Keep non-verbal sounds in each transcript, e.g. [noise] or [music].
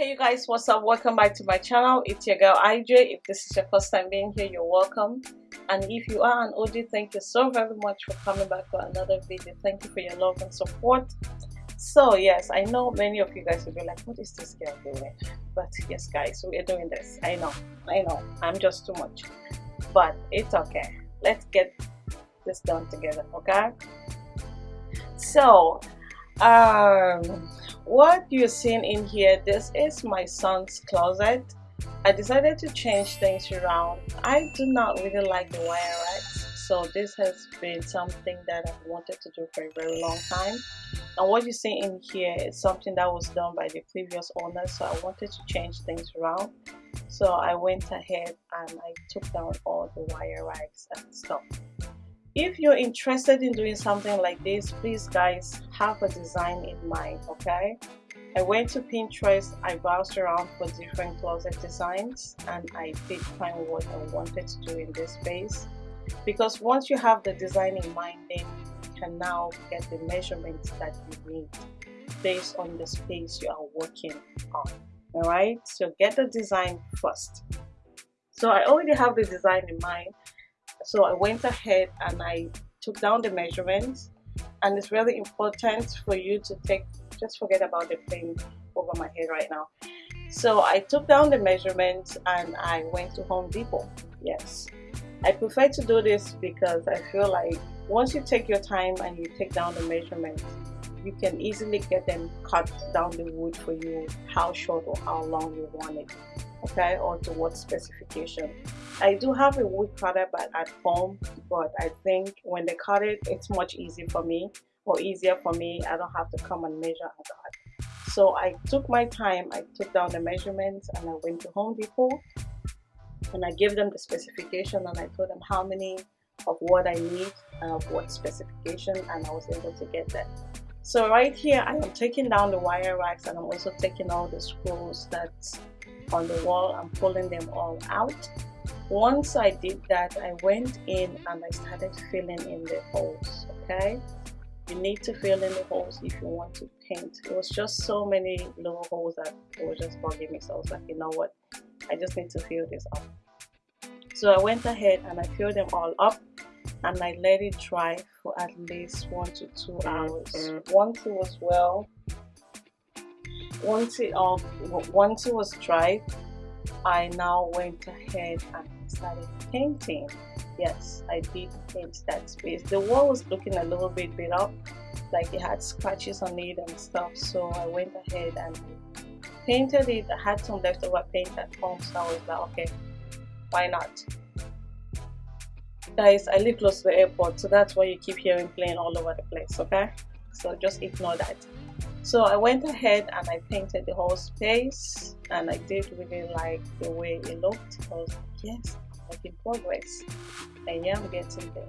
hey you guys what's up? Welcome back to my channel. It's your girl ij if this is your first time being here you're welcome. And if you are an OG thank you so very much for coming back for another video. Thank you for your love and support. So yes i know many of you guys will be like what is this girl doing? But yes guys we're doing this. I know i know. I'm just too much. But it's okay. Let's get this done together okay? So um what you're seeing in here this is my son's closet. I decided to change things around. I do not really like the wire racks so this has been something that I've wanted to do for a very long time. And what you see in here is something that was done by the previous owner so I wanted to change things around. So I went ahead and I took down all the wire racks and stuff if you're interested in doing something like this please guys have a design in mind okay? I went to Pinterest I browsed around for different closet designs and I did find what I wanted to do in this space. Because once you have the design in mind then you can now get the measurements that you need based on the space you are working on all right? So get the design first. So I already have the design in mind so I went ahead and I took down the measurements. And it's really important for you to take just forget about the plane over my head right now. So I took down the measurements and I went to Home Depot. Yes. I prefer to do this because I feel like once you take your time and you take down the measurements you can easily get them cut down the wood for you how short or how long you want it okay or to what specification I do have a wood cutter but at home but I think when they cut it it's much easier for me or easier for me. I don't have to come and measure and cut so I took my time I took down the measurements and I went to Home Depot and I gave them the specification and I told them how many of what I need and of what specification and I was able to get that. So right here I am taking down the wire racks and I'm also taking all the screws that's on the wall. I'm pulling them all out once I did that I went in and I started filling in the holes okay? You need to fill in the holes if you want to paint. It was just so many little holes that it was just bugging me so I was like you know what? I just need to fill this up. So I went ahead and I filled them all up and I let it dry for at least one to two hours. Mm-hmm. Once it was well once it all once it was dry I now went ahead and started painting. Yes I did paint that space. The wall was looking a little bit beat up like it had scratches on it and stuff so I went ahead and painted it. I had some leftover paint at home so I was like okay why not? Guys I live close to the airport so that's why you keep hearing plane all over the place okay? So just ignore that so I went ahead and I painted the whole space and I did really like the way it looked like yes making progress. And yeah I'm getting there.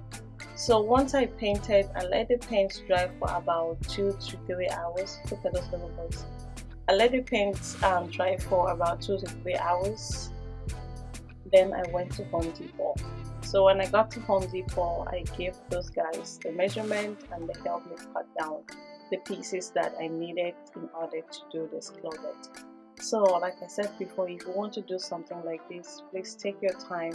So once I painted I let the paint dry for about two to three hours. Look at those little boys. I let the paint um, dry for about two to three hours. Then I went to Home Depot. So when I got to Home Depot I gave those guys the measurement and they helped me cut down the pieces that I needed in order to do this closet. So like I said before if you want to do something like this please take your time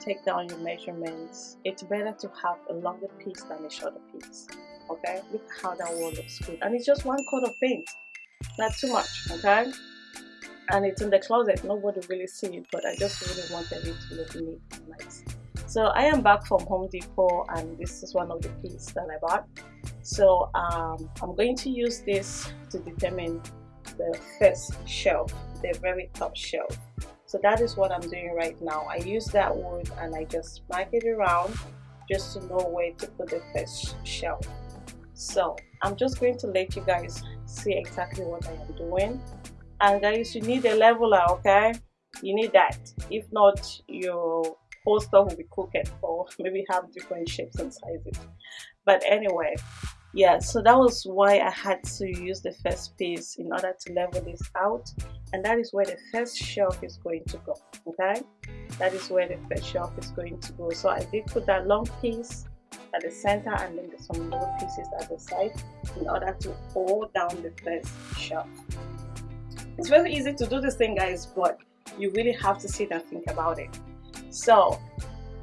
take down your measurements. It's better to have a longer piece than a shorter piece okay? Look how that wall looks good. And it's just one coat of paint not too much okay? And it's in the closet. Nobody really see it but I just really wanted it to look neat and nice so I am back from Home Depot and this is one of the pieces that I bought. So um, I'm going to use this to determine the first shelf the very top shelf. So that is what I'm doing right now. I use that wood and I just mark it around just to know where to put the first shelf. So I'm just going to let you guys see exactly what I am doing. And guys you need a leveler okay? You need that. If not your stuff will be crooked or [laughs] maybe have different shapes and sizes. But anyway yeah so that was why I had to use the first piece in order to level this out. And that is where the first shelf is going to go okay? That is where the first shelf is going to go. So I did put that long piece at the center and then some little pieces at the side in order to hold down the first shelf. It's very easy to do this thing guys but you really have to sit and think about it so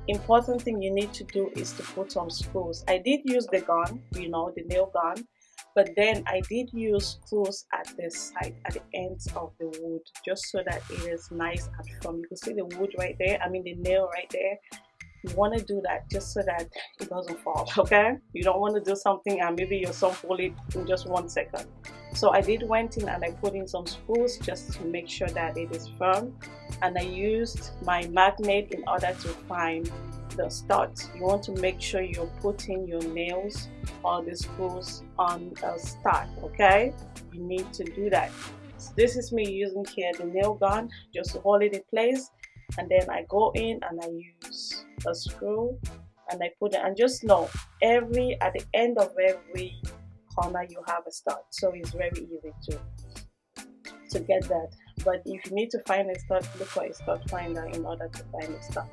important thing you need to do is to put some screws. I did use the gun you know the nail gun but then I did use screws at the side at the ends of the wood just so that it is nice and firm. You can see the wood right there I mean the nail right there. You want to do that just so that it doesn't fall [laughs] okay? You don't want to do something and maybe your son pull it in just one second so I did went in and I put in some screws just to make sure that it is firm. And I used my magnet in order to find the studs you want to make sure you're putting your nails or the screws on a stud okay? You need to do that. So this is me using here the nail gun just to hold it in place. And then I go in and I use a screw and I put it and just know every at the end of every corner you have a stud so it's very easy to to get that. But if you need to find a stud look for a stud finder in order to find a stud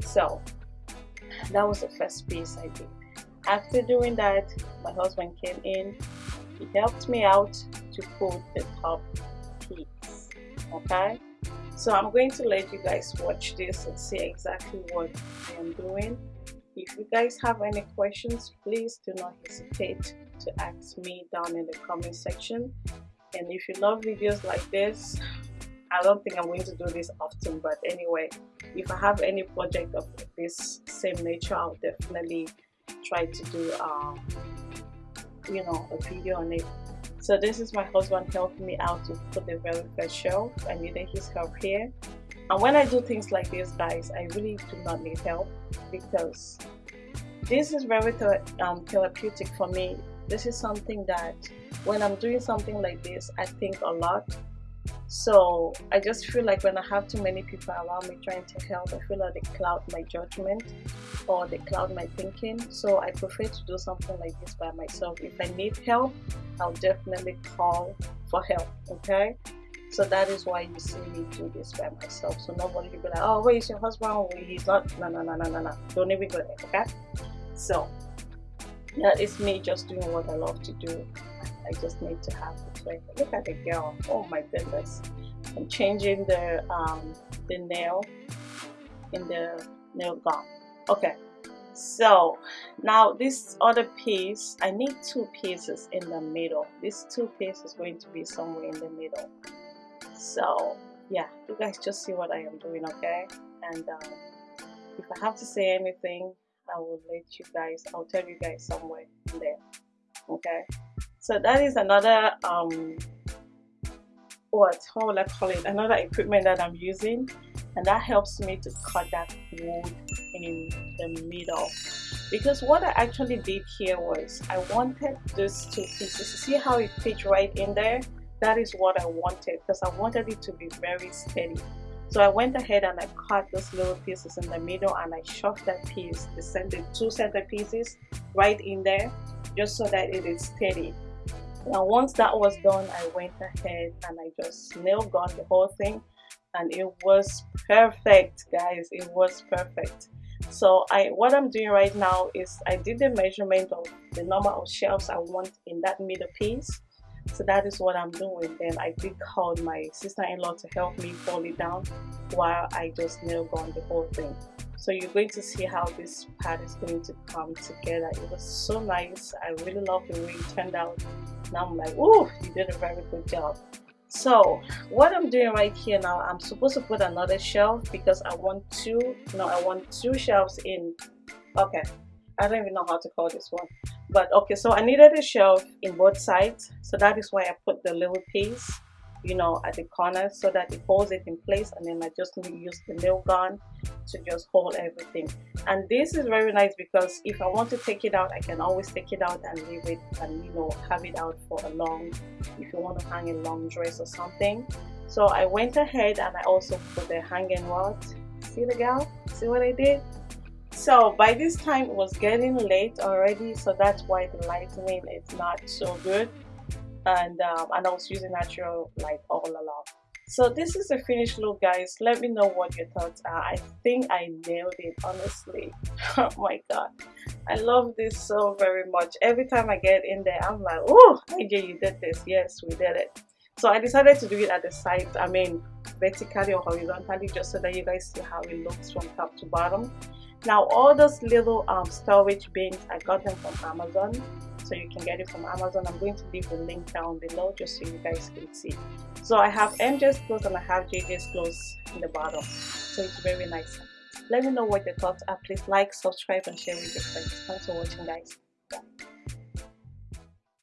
so that was the first piece I did after doing that my husband came in. He helped me out to put the top piece okay? So I'm going to let you guys watch this and see exactly what I am doing. If you guys have any questions please do not hesitate to ask me down in the comment section. And if you love videos like this I don't think I'm going to do this often but anyway if I have any project of this same nature I'll definitely try to do um, you know a video on it. So this is my husband helping me out to put the very first shelf. I needed his help here. And when I do things like this guys I really do not need help because this is very um, therapeutic for me this is something that when I'm doing something like this I think a lot. So I just feel like when I have too many people around me trying to help I feel like they cloud my judgment or they cloud my thinking. So I prefer to do something like this by myself. If I need help I'll definitely call for help okay? So that is why you see me do this by myself. So nobody will be like oh where is your husband? Oh, he's not no no no no no no. Don't even go there okay? So that is me just doing what I love to do. I just need to have it right look at the girl. Oh my goodness. I'm changing the um, the nail in the nail gun okay. So now this other piece I need two pieces in the middle. This two pieces is going to be somewhere in the middle. So yeah you guys just see what I am doing okay? And um, if I have to say anything I will let you guys I'll tell you guys somewhere in there okay? So that is another um what how will I call it? Another equipment that I'm using and that helps me to cut that wood in the middle. Because what I actually did here was I wanted these two pieces see how it fits right in there? That is what I wanted because I wanted it to be very steady so I went ahead and I cut those little pieces in the middle and I shoved that piece the two center pieces right in there just so that it is steady. Now once that was done I went ahead and I just nail gun the whole thing and it was perfect guys. It was perfect. So I what I'm doing right now is I did the measurement of the number of shelves I want in that middle piece so that is what I'm doing. Then I did call my sister-in-law to help me fold it down while I just nail gun the whole thing. So you're going to see how this part is going to come together. It was so nice. I really love the way it turned out. Now I'm like oh you did a very good job. So what I'm doing right here now I'm supposed to put another shelf because I want two no I want two shelves in. Okay. I don't even know how to call this one but okay so I needed a shelf in both sides. So that is why I put the little piece you know at the corner so that it holds it in place. And then I just use the nail gun to just hold everything. And this is very nice because if I want to take it out I can always take it out and leave it and you know have it out for a long if you want to hang a long dress or something. So I went ahead and I also put the hanging rod. See the gal? See what I did so by this time it was getting late already so that's why the lighting is not so good. And um, and I was using natural light all along. So this is the finished look guys. Let me know what your thoughts are. I think I nailed it honestly. [laughs] Oh my god. I love this so very much. Every time I get in there I'm like oh AJ you did this. Yes we did it. So I decided to do it at the side I mean vertically or horizontally just so that you guys see how it looks from top to bottom now all those little um, storage bins I got them from Amazon so you can get it from Amazon. I'm going to leave the link down below just so you guys can see. So I have MJ's clothes and I have JJ's clothes in the bottom. So it's very nice. Let me know what your thoughts are. Please like subscribe and share with your friends. Thanks for watching guys. Bye.